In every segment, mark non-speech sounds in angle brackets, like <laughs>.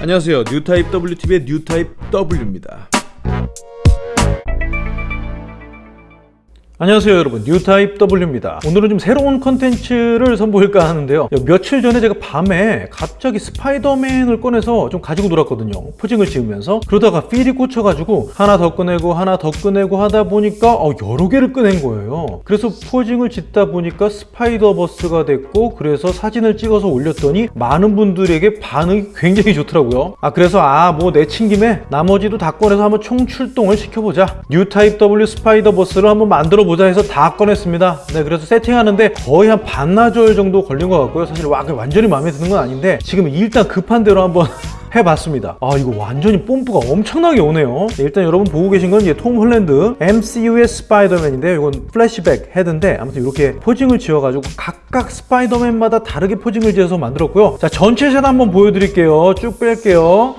안녕하세요. 뉴타입 WTV의 뉴타입 W입니다 안녕하세요 여러분. 뉴타입 W입니다. 오늘은 좀 새로운 컨텐츠를 선보일까 하는데요. 며칠 전에 제가 밤에 갑자기 스파이더맨을 꺼내서 좀 가지고 놀았거든요. posing을 지으면서. 그러다가 feel이 꽂혀가지고 하나 더 꺼내고 하나 더 꺼내고 하다 보니까 어, 여러 개를 꺼낸 거예요. 그래서 posing을 짓다 보니까 스파이더버스가 됐고 그래서 사진을 찍어서 올렸더니 많은 분들에게 반응이 굉장히 좋더라고요. 아 그래서 아 뭐 내친 김에 나머지도 다 꺼내서 한번 총출동을 시켜보자. 뉴타입 W 스파이더버스를 한번 만들어 보자 해서 다 꺼냈습니다. 네 그래서 세팅하는데 거의 한 반나절 정도 걸린 것 같고요. 사실 와, 완전히 마음에 드는 건 아닌데 지금 일단 급한 대로 한번 <laughs> 해봤습니다. 아 이거 완전히 뽐뿌가 엄청나게 오네요. 네, 일단 여러분 보고 계신 건 이제 톰 홀랜드 MCU의 스파이더맨인데 이건 플래시백 헤드인데 아무튼 이렇게 posing을 지어가지고 각각 스파이더맨마다 다르게 posing을 지어서 만들었고요. 자 전체 샷 한번 보여드릴게요. 쭉 뺄게요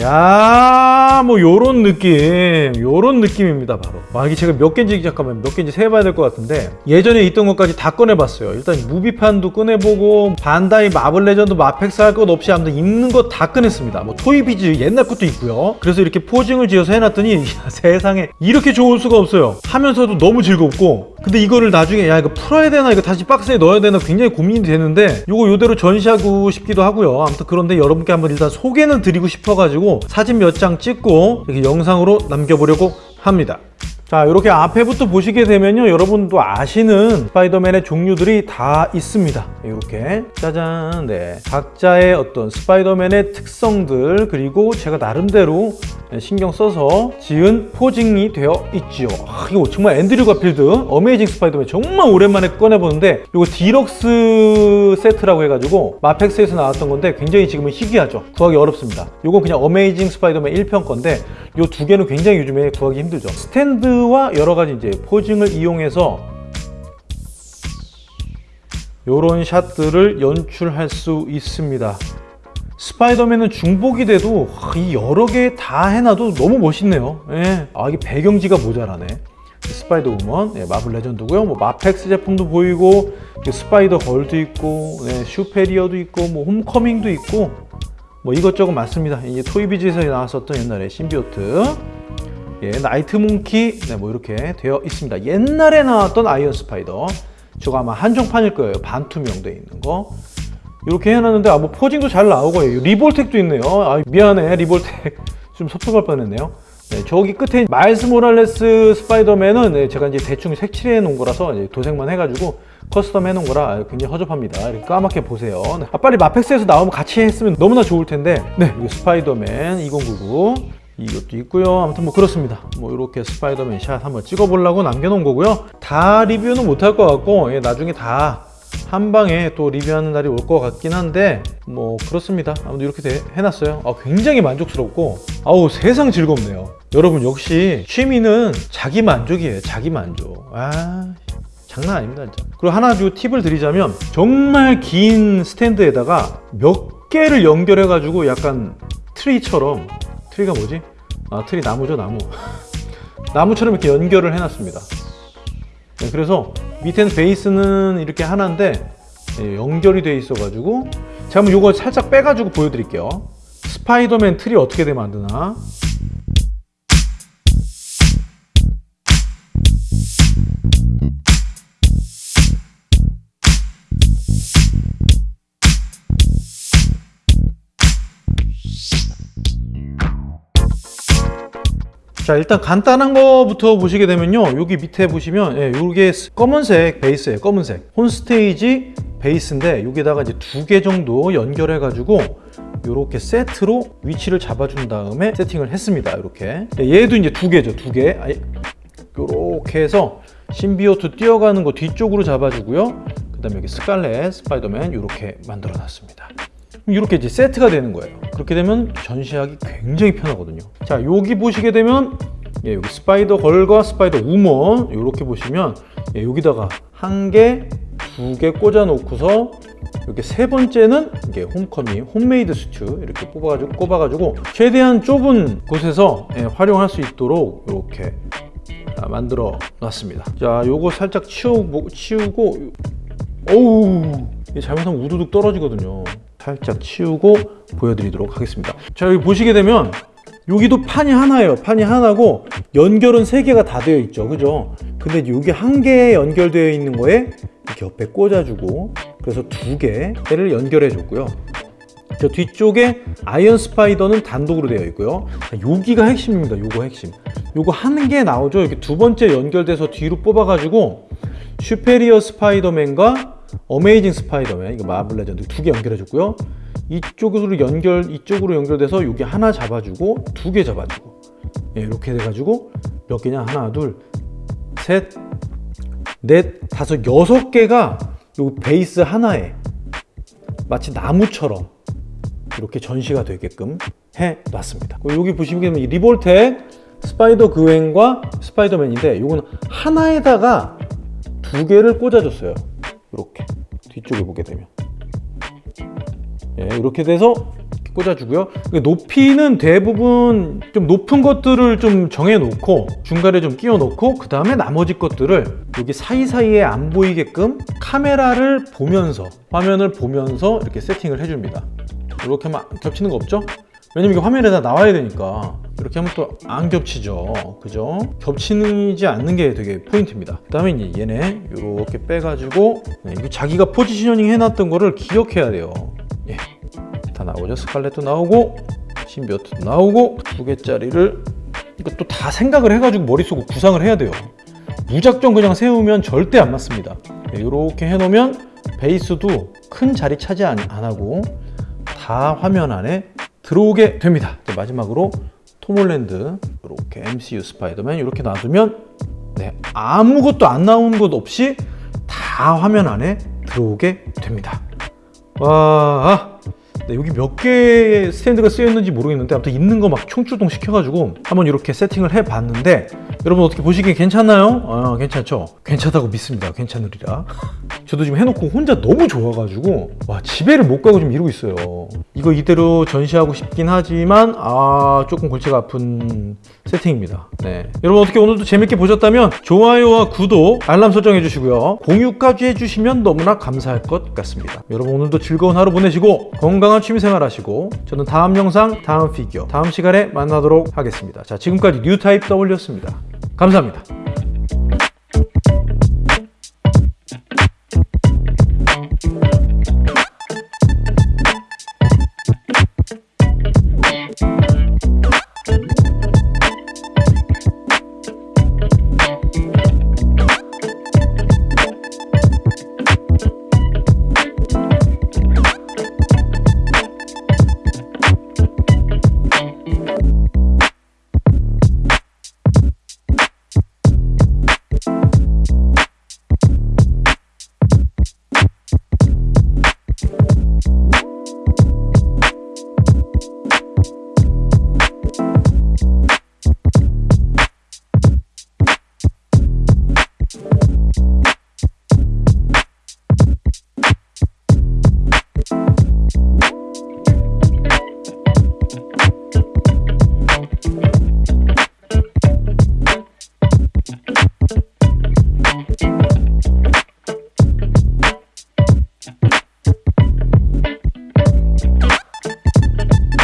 야, 뭐 요런 느낌, 요런 느낌입니다, 바로. 아, 이게 제가 몇 개인지 잠깐만 몇 개인지 세봐야 될 것 같은데 예전에 있던 것까지 다 꺼내봤어요. 일단 movie판도 꺼내보고 반다이 마블 레전드 마펙스 할 것 없이 아무튼 있는 거 다 꺼냈습니다. 뭐 토이비즈 옛날 것도 있고요. 그래서 이렇게 posing을 지어서 해놨더니 <laughs> 야, 세상에 이렇게 좋을 수가 없어요. 하면서도 너무 즐겁고 근데 이거를 나중에 야 이거 풀어야 되나 이거 다시 박스에 넣어야 되나 굉장히 고민이 되는데 이거 요대로 전시하고 싶기도 하고요. 아무튼 그런데 여러분께 한번 일단 소개는 드리고 싶어가지고 사진 몇 장 찍고 이렇게 영상으로 남겨보려고 합니다. 자 이렇게 앞에부터 보시게 되면요. 여러분도 아시는 스파이더맨의 종류들이 다 있습니다. 이렇게. 짜잔. 네. 각자의 어떤 스파이더맨의 특성들 그리고 제가 나름대로 신경 써서 지은 posing이 되어 있지요. 아, 이거 정말 앤드류 가필드. 어메이징 스파이더맨 정말 오랜만에 꺼내보는데 이거 디럭스 세트라고 해가지고 마펙스에서 나왔던 건데 굉장히 지금은 희귀하죠. 구하기 어렵습니다. 이건 그냥 어메이징 스파이더맨 1편 건데 이 두 개는 굉장히 요즘에 구하기 힘들죠. 스탠드 와 여러 가지 이제 posing을 이용해서 이런 샷들을 연출할 수 있습니다. 스파이더맨은 중복이 돼도 이 여러 개 다 해놔도 너무 멋있네요. 예. 아 이게 배경지가 모자라네. 스파이더 우먼 예, 마블 레전드고요. 뭐 마펙스 제품도 보이고 스파이더 걸도 있고 네, 슈페리어도 있고 뭐 홈커밍도 있고 뭐 이것저것 많습니다. 이제 토이비즈에서 나왔었던 옛날에 심비오트 예, 나이트 몽키. 네, 뭐 이렇게 되어 있습니다. 옛날에 나왔던 아이언 스파이더. 저거 아마 한정판일 거예요. 반투명 돼 있는 거. 이렇게 해놨는데 아 뭐 posing도 잘 나오고 리볼텍도 있네요. 아 미안해. 리볼텍 <laughs> 좀 섭섭할 뻔했네요. 네, 저기 끝에 마일스 모랄레스 스파이더맨은 네, 제가 이제 대충 색칠해 놓은 거라서 도색만 해가지고 custom 해놓은 거라 굉장히 허접합니다. 이렇게 까맣게 보세요. 네. 아, 빨리 마펙스에서 나오면 같이 했으면 너무나 좋을 텐데. 네 스파이더맨 2099 이것도 있고요. 아무튼 뭐 그렇습니다. 뭐 이렇게 스파이더맨 샷 한번 찍어보려고 남겨놓은 거고요. 다 리뷰는 못할 것 같고 예, 나중에 다 한 방에 또 리뷰하는 날이 올 것 같긴 한데 뭐 그렇습니다. 아무튼 이렇게 돼, 해놨어요. 아, 굉장히 만족스럽고 아우 세상 즐겁네요. 여러분 역시 취미는 자기 만족이에요. 자기 만족. 아 장난 아닙니다 진짜. 그리고 하나 주 팁을 드리자면 정말 긴 스탠드에다가 몇 개를 연결해 가지고 약간 트리처럼 트리가 뭐지? 아 트리 나무죠 나무. <laughs> 나무처럼 이렇게 연결을 해놨습니다. 네, 그래서 밑에는 베이스는 이렇게 하나인데 네, 연결이 돼 있어 가지고 제가 한번 이거 살짝 빼 가지고 보여드릴게요. 스파이더맨 트리 어떻게 돼 만드나 자 일단 간단한 거부터 보시게 되면요. 여기 밑에 보시면 예, 이게 검은색 베이스예요 검은색. 홈스테이지 베이스인데 여기다가 이제 두 개 정도 연결해 가지고 이렇게 세트로 위치를 잡아준 다음에 세팅을 했습니다 이렇게. 예, 얘도 이제 두 개죠 두개. 이렇게 해서 심비오트 뛰어가는 거 뒤쪽으로 잡아주고요. 그 다음에 여기 스칼렛 스파이더맨 이렇게 만들어 놨습니다 이렇게 이제 세트가 되는 거예요. 그렇게 되면 전시하기 굉장히 편하거든요. 자 여기 보시게 되면 예, 여기 스파이더 걸과 스파이더 우먼 이렇게 보시면 예, 여기다가 한 개, 두 개 꽂아 놓고서 이렇게 세 번째는 이게 홈커밍, homemade suit 이렇게 뽑아가지고 꼽아가지고 최대한 좁은 곳에서 예, 활용할 수 있도록 이렇게 만들어 놨습니다. 자 요거 살짝 치우고, 치우고 어우 잘못하면 우두둑 떨어지거든요 살짝 치우고 보여드리도록 하겠습니다. 자 여기 보시게 되면 여기도 판이 하나예요. 판이 하나고 연결은 세 개가 다 되어 있죠. 그죠? 근데 여기 한 개에 연결되어 있는 거에 이렇게 옆에 꽂아주고 그래서 두 개를 연결해 줬고요. 저 뒤쪽에 아이언 스파이더는 단독으로 되어 있고요. 자, 여기가 핵심입니다. 요거 핵심. 요거 한 개 나오죠. 이렇게 두 번째 연결돼서 뒤로 뽑아 가지고 슈페리어 스파이더맨과 어메이징 스파이더맨 이거 마블 레전드 두 개 연결해 줬고요. 이쪽으로 연결 이쪽으로 연결돼서 여기 하나 잡아주고 두 개 잡아주고 예, 이렇게 돼가지고 몇 개냐 하나 둘셋넷 다섯 여섯 개가 요 베이스 하나에 마치 나무처럼 이렇게 전시가 되게끔 해 놨습니다. 여기 보시면 이 리볼텍 스파이더 그웬과 스파이더맨인데 이거는 하나에다가 두 개를 꽂아줬어요. 이렇게 뒤쪽에 보게 되면 예, 이렇게 돼서 꽂아주고요. 그 높이는 대부분 좀 높은 것들을 좀 정해놓고 중간에 좀 끼워놓고 그 다음에 나머지 것들을 여기 사이사이에 안 보이게끔 카메라를 보면서 화면을 보면서 이렇게 세팅을 해줍니다. 이렇게 하면 겹치는 거 없죠? 왜냐면 이게 화면에 다 나와야 되니까 이렇게 하면 또 안 겹치죠. 그죠? 겹치지 않는 게 되게 포인트입니다. 그 다음에 얘네 이렇게 빼가지고 네, 자기가 포지셔닝 해놨던 거를 기억해야 돼요. 예, 다 나오죠? 스칼렛도 나오고 신비어트도 나오고 두 개짜리를 이것도 다 생각을 해가지고 머릿속으로 구상을 해야 돼요. 무작정 그냥 세우면 절대 안 맞습니다. 네, 이렇게 해놓으면 베이스도 큰 자리 차지 안, 안 하고 다 화면 안에 들어오게 됩니다. 마지막으로 톰홀랜드 이렇게 MCU 스파이더맨 이렇게 놔두면 네, 아무것도 안 나오는 것 없이 다 화면 안에 들어오게 됩니다. 와, 네, 여기 몇 개의 스탠드가 쓰여 있는지 모르겠는데 아무튼 있는 거 막 총출동 시켜가지고 한번 이렇게 세팅을 해봤는데 여러분 어떻게 보시기에 괜찮나요? 아, 괜찮죠? 괜찮다고 믿습니다. 괜찮으리라. <laughs> 저도 지금 해놓고 혼자 너무 좋아가지고 와 집에를 못 가고 좀 이러고 있어요. 이거 이대로 전시하고 싶긴 하지만 아 조금 골치가 아픈 세팅입니다. 네. 여러분 어떻게 오늘도 재밌게 보셨다면 좋아요와 구독, 알람 설정 해 주시고요. 공유까지 해주시면 너무나 감사할 것 같습니다. 여러분 오늘도 즐거운 하루 보내시고 건강한 취미생활 하시고 저는 다음 영상, 다음 피규어, 다음 시간에 만나도록 하겠습니다. 자 지금까지 뉴타입 W였습니다. 감사합니다.